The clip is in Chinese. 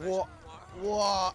我，我。